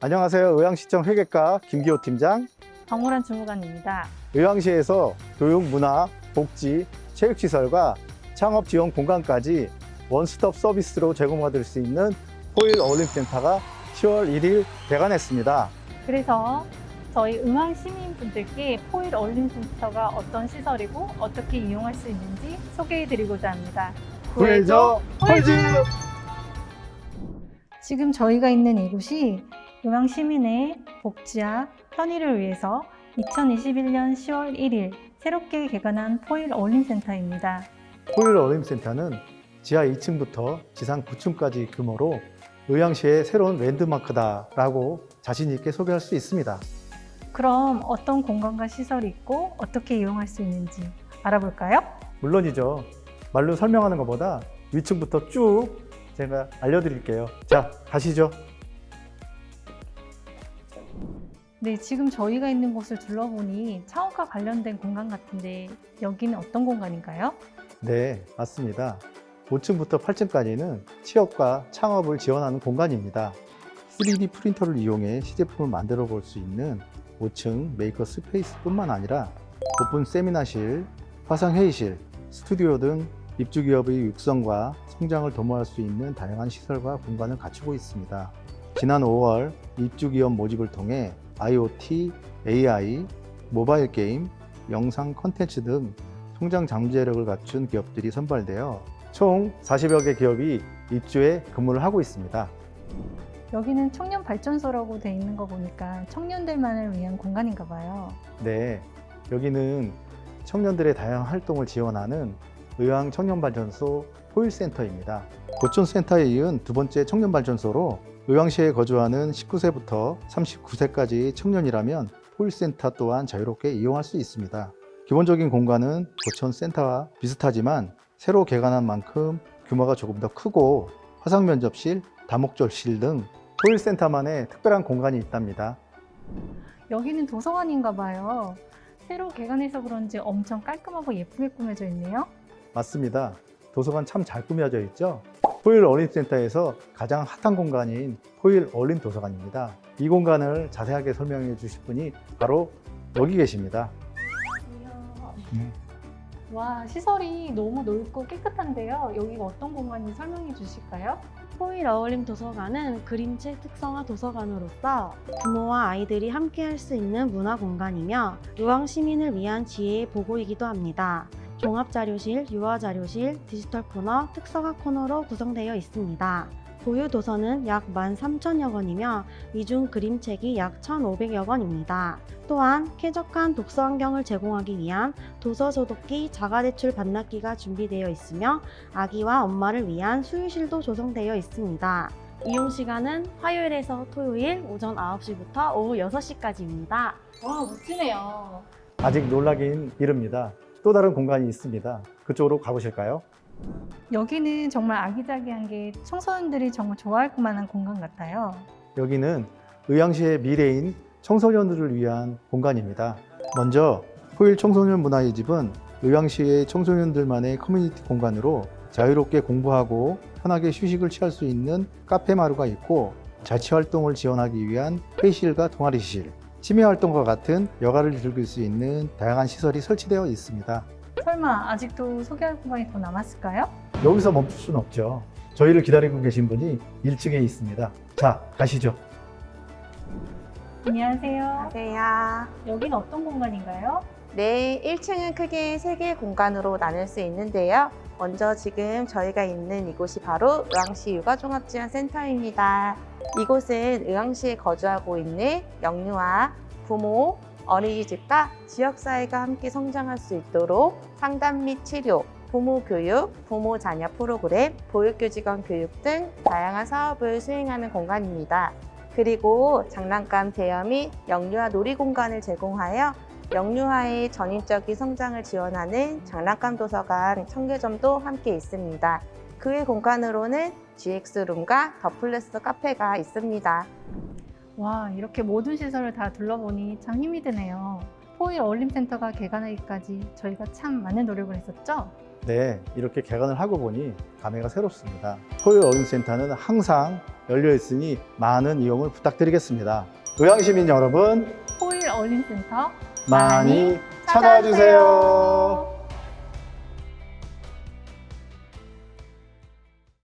안녕하세요. 의왕시청 회계과 김기호 팀장. 박무란 주무관입니다. 의왕시에서 교육, 문화, 복지, 체육시설과 창업 지원 공간까지 원스톱 서비스로 제공받을 수 있는 포일 어울림센터가 10월 1일 개관했습니다. 그래서 저희 의왕 시민분들께 포일 어울림센터가 어떤 시설이고 어떻게 이용할 수 있는지 소개해드리고자 합니다. 구해줘 폴즈! 지금 저희가 있는 이곳이 의왕 시민의 복지와 편의를 위해서 2021년 10월 1일 새롭게 개관한 포일 어울림센터입니다. 포일 어울림센터는 지하 2층부터 지상 9층까지 규모로 의왕시의 새로운 랜드마크다라고 자신 있게 소개할 수 있습니다. 그럼 어떤 공간과 시설이 있고 어떻게 이용할 수 있는지 알아볼까요? 물론이죠. 말로 설명하는 것보다 위층부터 쭉 제가 알려드릴게요. 자, 가시죠. 네, 지금 저희가 있는 곳을 둘러보니 창업과 관련된 공간 같은데 여기는 어떤 공간인가요? 네, 맞습니다. 5층부터 8층까지는 취업과 창업을 지원하는 공간입니다. 3D 프린터를 이용해 시제품을 만들어 볼 수 있는 5층 maker space뿐만 아니라 오픈 세미나실, 화상 회의실, 스튜디오 등 입주 기업의 육성과 성장을 도모할 수 있는 다양한 시설과 공간을 갖추고 있습니다. 지난 5월 입주 기업 모집을 통해 IoT, AI, 모바일 게임, 영상 콘텐츠 등 성장 잠재력을 갖춘 기업들이 선발되어 총 40여 개 기업이 입주해 근무를 하고 있습니다. 여기는 청년 발전소라고 돼 있는 거 보니까 청년들만을 위한 공간인가 봐요. 네, 여기는 청년들의 다양한 활동을 지원하는 의왕 청년발전소 포일센터입니다. 고촌센터에 이은 두 번째 청년발전소로 의왕시에 거주하는 19세부터 39세까지 청년이라면 포일센터 또한 자유롭게 이용할 수 있습니다. 기본적인 공간은 고촌센터와 비슷하지만 새로 개관한 만큼 규모가 조금 더 크고 화상면접실, 다목적실 등 포일센터만의 특별한 공간이 있답니다. 여기는 도서관인가 봐요. 새로 개관해서 그런지 엄청 깔끔하고 예쁘게 꾸며져 있네요. 맞습니다. 도서관 참 잘 꾸며져 있죠? 포일 어린센터에서 가장 핫한 공간인 포일 어린 도서관입니다. 이 공간을 자세하게 설명해 주실 분이 바로 여기 계십니다. 음. 와, 시설이 너무 넓고 깨끗한데요. 여기가 어떤 공간인지 설명해 주실까요? 포일 어울림 도서관은 그림책 특성화 도서관으로서 부모와 아이들이 함께 할 수 있는 문화 공간이며 의왕 시민을 위한 지혜의 보고이기도 합니다. 종합자료실, 유아자료실, 디지털 코너, 특성화 코너로 구성되어 있습니다. 보유 도서는 약 13,000여 권이며 이중 그림책이 약 1,500여 권입니다. 또한 쾌적한 독서 환경을 제공하기 위한 도서 소독기, 자가대출 반납기가 준비되어 있으며 아기와 엄마를 위한 수유실도 조성되어 있습니다. 이용 시간은 화요일에서 토요일 오전 9시부터 오후 6시까지입니다. 와, 멋지네요. 아직 놀라긴 이릅니다. 또 다른 공간이 있습니다. 그쪽으로 가보실까요? 여기는 정말 아기자기한 게 청소년들이 정말 좋아할 만한 공간 같아요. 여기는 의왕시의 미래인 청소년들을 위한 공간입니다. 먼저 포일 청소년 문화의 집은 의왕시의 청소년들만의 커뮤니티 공간으로 자유롭게 공부하고 편하게 휴식을 취할 수 있는 카페 마루가 있고 자치 활동을 지원하기 위한 회의실과 동아리실, 취미 활동과 같은 여가를 즐길 수 있는 다양한 시설이 설치되어 있습니다. 설마 아직도 소개할 공간이 더 남았을까요? 여기서 멈출 수는 없죠. 저희를 기다리고 계신 분이 1층에 있습니다. 자, 가시죠. 안녕하세요. 안녕하세요. 여기는 어떤 공간인가요? 네, 1층은 크게 3개의 공간으로 나눌 수 있는데요. 먼저 지금 저희가 있는 이곳이 바로 의왕시 육아종합지원센터입니다. 이곳은 의왕시에 거주하고 있는 영유아, 부모, 어린이집과 지역사회가 함께 성장할 수 있도록 상담 및 치료, 부모 교육, 부모 자녀 프로그램, 보육교직원 교육 등 다양한 사업을 수행하는 공간입니다. 그리고 장난감 대여 및 영유아 놀이 공간을 제공하여 영유아의 전인적인 성장을 지원하는 장난감 도서관 청계점도 함께 있습니다. 그 외 공간으로는 GX룸과 더플레스 카페가 있습니다. 와, 이렇게 모든 시설을 다 둘러보니 참 힘이 드네요. 포일 어울림센터가 개관하기까지 저희가 참 많은 노력을 했었죠? 네, 이렇게 개관을 하고 보니 감회가 새롭습니다. 포일 어린센터는 항상 열려 있으니 많은 이용을 부탁드리겠습니다. 의왕시민 여러분 포일 어린센터 많이 찾아와 주세요.